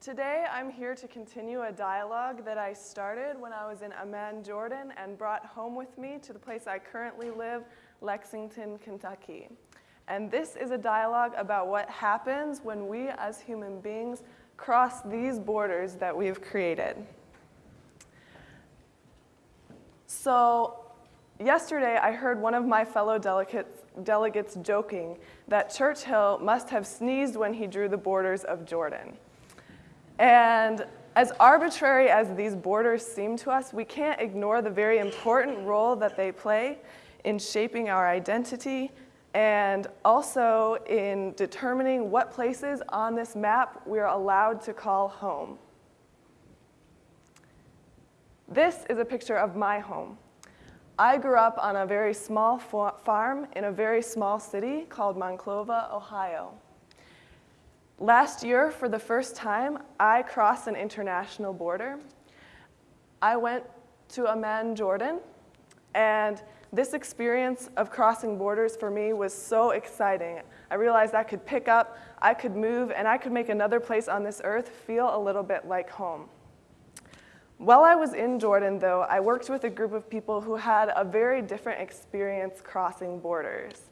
Today, I'm here to continue a dialogue that I started when I was in Amman, Jordan, and brought home with me to the place I currently live, Lexington, Kentucky. And this is a dialogue about what happens when we as human beings cross these borders that we've created. So yesterday I heard one of my fellow delegates, delegates joking that Churchill must have sneezed when he drew the borders of Jordan. And as arbitrary as these borders seem to us, we can't ignore the very important role that they play in shaping our identity and also in determining what places on this map we are allowed to call home. This is a picture of my home. I grew up on a very small farm in a very small city called Monclova, Ohio. Last year, for the first time, I crossed an international border. I went to Amman, Jordan, and this experience of crossing borders for me was so exciting. I realized I could pick up, I could move, and I could make another place on this earth feel a little bit like home. While I was in Jordan, though, I worked with a group of people who had a very different experience crossing borders.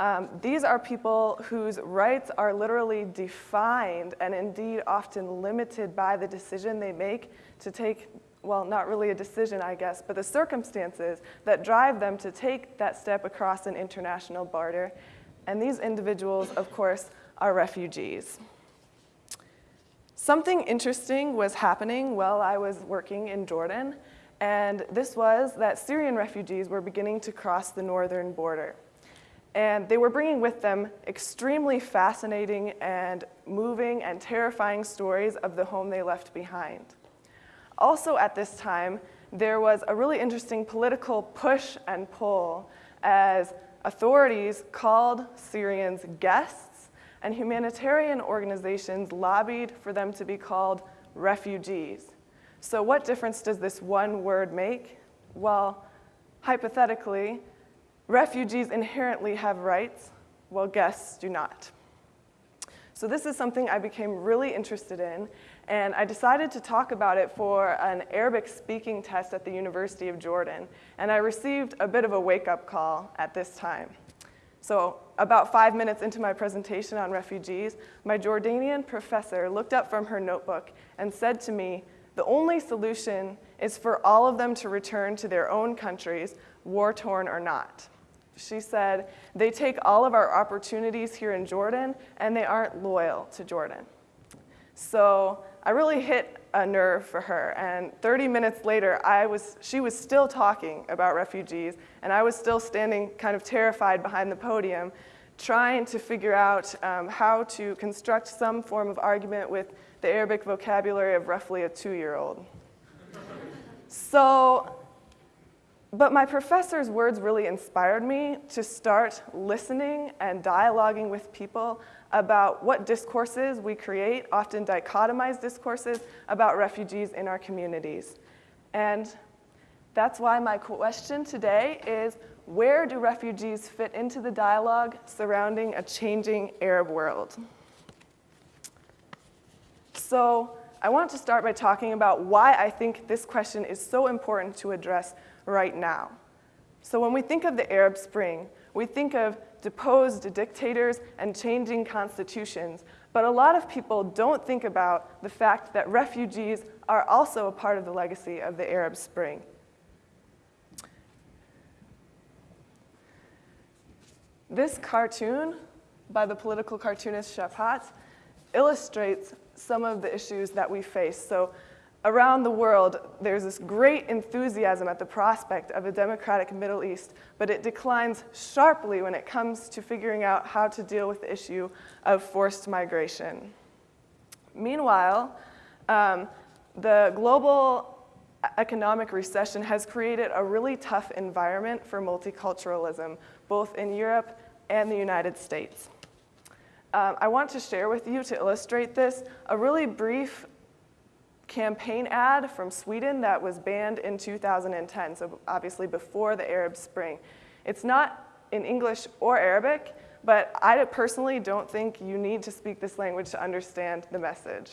Um, these are people whose rights are literally defined and indeed often limited by the decision they make to take well, not really a decision, I guess, but the circumstances that drive them to take that step across an international border. And these individuals, of course, are refugees. Something interesting was happening while I was working in Jordan, and this was that Syrian refugees were beginning to cross the northern border. And they were bringing with them extremely fascinating and moving and terrifying stories of the home they left behind. Also at this time, there was a really interesting political push and pull as authorities called Syrians guests and humanitarian organizations lobbied for them to be called refugees. So what difference does this one word make? Well, hypothetically, refugees inherently have rights, while guests do not. So this is something I became really interested in, and I decided to talk about it for an Arabic speaking test at the University of Jordan. And I received a bit of a wake-up call at this time. So about five minutes into my presentation on refugees, my Jordanian professor looked up from her notebook and said to me, the only solution is for all of them to return to their own countries, war-torn or not. She said, they take all of our opportunities here in Jordan and they aren't loyal to Jordan. So I really hit a nerve for her. And 30 minutes later, I was, she was still talking about refugees, and I was still standing kind of terrified behind the podium, trying to figure out um, how to construct some form of argument with the Arabic vocabulary of roughly a two-year-old. so, but my professor's words really inspired me to start listening and dialoguing with people about what discourses we create, often dichotomized discourses, about refugees in our communities. And that's why my question today is, where do refugees fit into the dialogue surrounding a changing Arab world? So I want to start by talking about why I think this question is so important to address right now. So when we think of the Arab Spring, we think of deposed dictators and changing constitutions. But a lot of people don't think about the fact that refugees are also a part of the legacy of the Arab Spring. This cartoon by the political cartoonist Shafat illustrates some of the issues that we face. So around the world, there's this great enthusiasm at the prospect of a democratic Middle East, but it declines sharply when it comes to figuring out how to deal with the issue of forced migration. Meanwhile, um, the global economic recession has created a really tough environment for multiculturalism, both in Europe and the United States. Um, I want to share with you, to illustrate this, a really brief campaign ad from Sweden that was banned in 2010, so obviously before the Arab Spring. It's not in English or Arabic, but I personally don't think you need to speak this language to understand the message.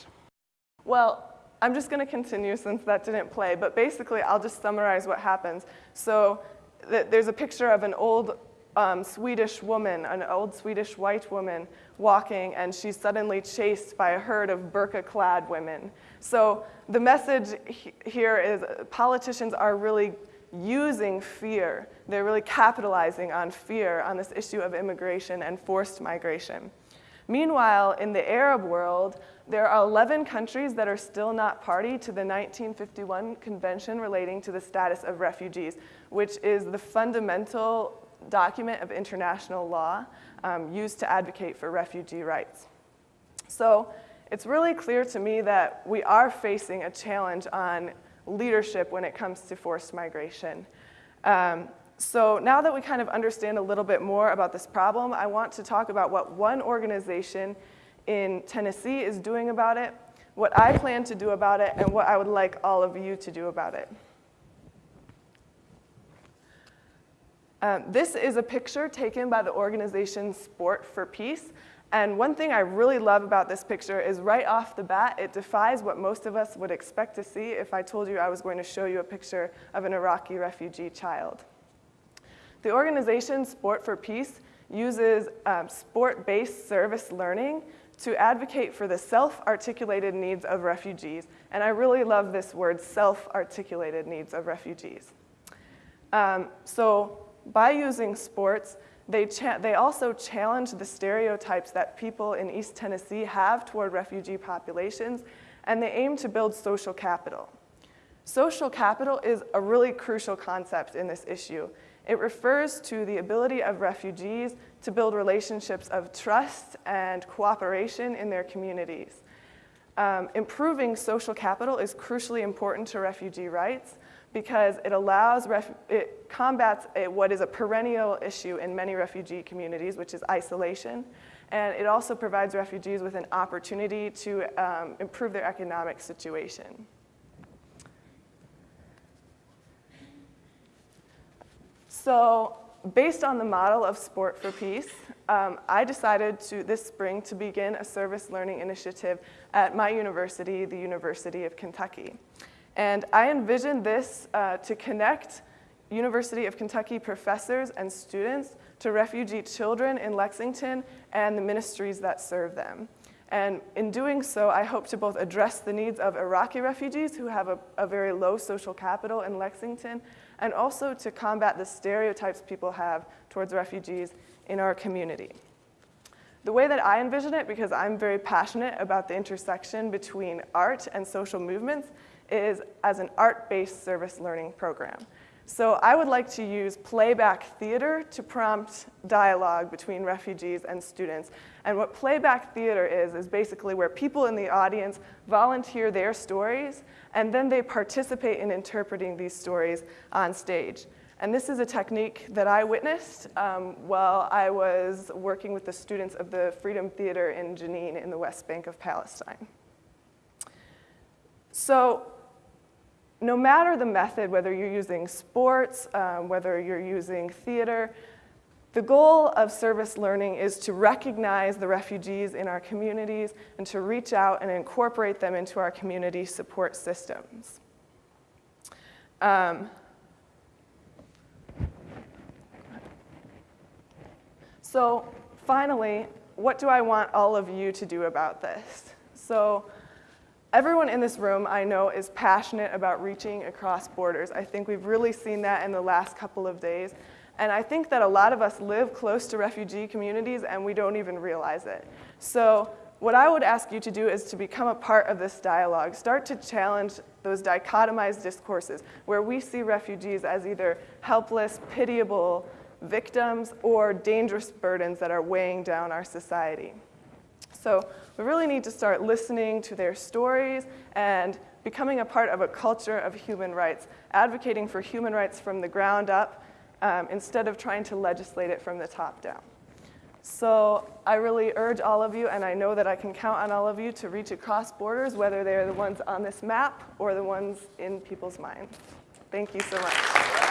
Well, I'm just going to continue since that didn't play, but basically I'll just summarize what happens. So th there's a picture of an old um, Swedish woman, an old Swedish white woman, walking, and she's suddenly chased by a herd of burqa-clad women. So the message he here is politicians are really using fear. They're really capitalizing on fear on this issue of immigration and forced migration. Meanwhile, in the Arab world, there are 11 countries that are still not party to the 1951 Convention relating to the status of refugees, which is the fundamental document of international law um, used to advocate for refugee rights. So it's really clear to me that we are facing a challenge on leadership when it comes to forced migration. Um, so now that we kind of understand a little bit more about this problem, I want to talk about what one organization in Tennessee is doing about it, what I plan to do about it, and what I would like all of you to do about it. Um, this is a picture taken by the organization Sport for Peace. And one thing I really love about this picture is right off the bat, it defies what most of us would expect to see if I told you I was going to show you a picture of an Iraqi refugee child. The organization Sport for Peace uses um, sport-based service learning to advocate for the self-articulated needs of refugees. And I really love this word, self-articulated needs of refugees. Um, so by using sports, they, they also challenge the stereotypes that people in East Tennessee have toward refugee populations, and they aim to build social capital. Social capital is a really crucial concept in this issue. It refers to the ability of refugees to build relationships of trust and cooperation in their communities. Um, improving social capital is crucially important to refugee rights, because it allows, it combats a, what is a perennial issue in many refugee communities, which is isolation. And it also provides refugees with an opportunity to um, improve their economic situation. So based on the model of Sport for Peace, um, I decided to, this spring to begin a service learning initiative at my university, the University of Kentucky. And I envision this uh, to connect University of Kentucky professors and students to refugee children in Lexington and the ministries that serve them. And in doing so, I hope to both address the needs of Iraqi refugees who have a, a, very low social capital in Lexington, and also to combat the stereotypes people have towards refugees in our community. The way that I envision it, because I'm very passionate about the intersection between art and social movements, is as an art-based service learning program. So I would like to use playback theater to prompt dialogue between refugees and students. And what playback theater is, is basically where people in the audience volunteer their stories, and then they participate in interpreting these stories on stage. And this is a technique that I witnessed um, while I was working with the students of the Freedom Theater in Jenin in the West Bank of Palestine. So no matter the method, whether you're using sports, um, whether you're using theater, the goal of service learning is to recognize the refugees in our communities and to reach out and incorporate them into our community support systems. Um, so finally, what do I want all of you to do about this? So Everyone in this room I know is passionate about reaching across borders. I think we've really seen that in the last couple of days. And I think that a lot of us live close to refugee communities and we don't even realize it. So what I would ask you to do is to become a part of this dialogue. Start to challenge those dichotomized discourses where we see refugees as either helpless, pitiable victims or dangerous burdens that are weighing down our society. So we really need to start listening to their stories and becoming a part of a culture of human rights, advocating for human rights from the ground up um, instead of trying to legislate it from the top down. So I really urge all of you, and I know that I can count on all of you to reach across borders, whether they're the ones on this map or the ones in people's minds. Thank you so much.